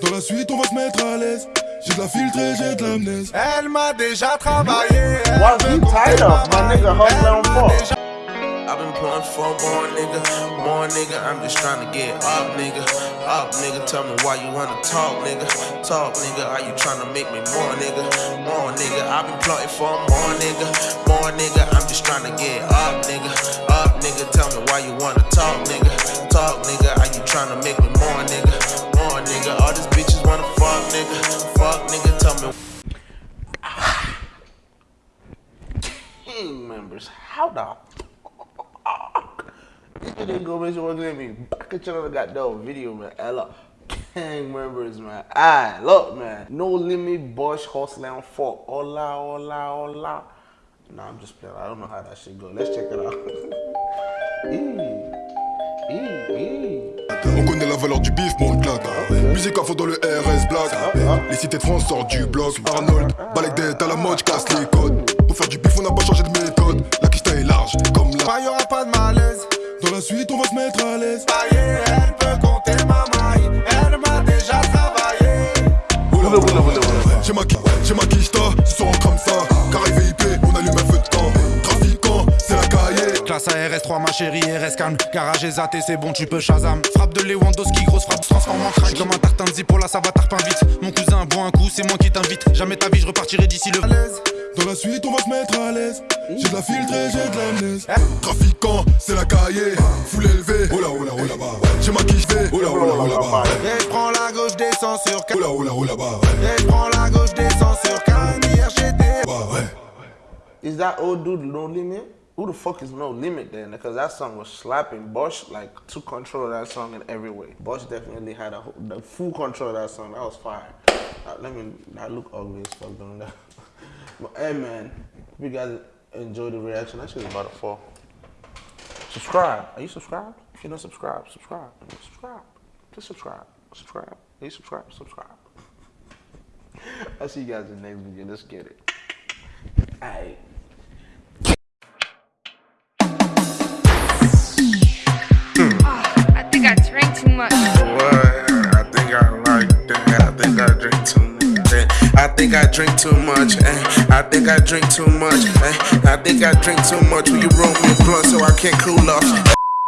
Dans la suite, on va se mettre à l'aise. J'ai de la filtrée, j'ai de l'amnèse. Elle m'a déjà travaillé. Elle What veut you compter tired of, my nigga? Hustle Elle on m'a I've been pulling for more nigga, more nigga. I'm just trying to get up, nigga. Up, nigga. Tell me why you wanna talk, nigga. Talk, nigga. Are you trying to make me more, nigga? More, nigga. I've been plotting for more, nigga. More, nigga. I'm just trying to get up, nigga. Up, nigga. Tell me why you wanna talk, nigga. Talk, nigga. Are you trying to make me more, nigga? Members, how the fuck? This nigga go make sure at me. Back at got that video, man. Ella. Gang members, man. Ah, look, man. No limit, Bosch, hustling for Hola, hola, hola. Nah, I'm just playing. I don't know how that shit go. Let's check it out. Eee. Eee, eee. On connaît la valeur du bif, mon claque. Musique à fond dans le RS Black. Les cités de France sortent du bloc. Arnold, balèque d'être à la mode, casse les codes. Pour faire du bif, on n'a pas changé de Pas, y'aura pas de malaise. Dans la suite, on va se mettre à l'aise. Travailler, elle peut compter ma maille. Elle m'a déjà travaillé. Oula, oula, oula, oula. J'ai ma j'ai ma soir on crame ça. Carré VIP, on allume un feu de camp. Trafiquant, c'est la cahier. Classe ARS3 ma chérie RS calme Garage et zaté c'est bon tu peux Shazam Frappe de Lewandowski grosse frappe se transforme en crack Comme un tartin de pour la ça va tarpin vite Mon cousin boit un coup c'est moi qui t'invite Jamais ta vie je repartirai d'ici le. Dans la suite, on va se mettre à l'aise. J'ai de la filtrée, j'ai de l'amnèse. Trafiquant, c'est la cahier. Foule élevée, oh là, oh là, oh là bas. J'ai ma quicheta, oh là, oh là, oh là bas. Et je prends la gauche, descends sur Oh là, oh là, oh là bas. Et je prends la gauche, descends sur Canir, j'étais. Bah ouais. Is that old dude No Limit? Who the fuck is No Limit then? Because that song was slapping. Bosch like took control of that song in every way. Bosch definitely had a, whole- the full control of that song. That was fire. Uh, let me. That look ugly as fuck doing that. but hey man, you guys enjoyed the reaction, that shit is about to fall. Subscribe. Are you subscribed? If you're not subscribed, subscribe. Subscribe. Just subscribe. Subscribe. Are you subscribed? Subscribe. I'll see you guys in the next video. Let's get it. Aye. I think I drank too much. What? I think I like that. I think I drink too much. Eh. I think I drink too much. eh. I think I drink too much. eh. I think I drink too much. Will you roll me a blunt so I can't cool off?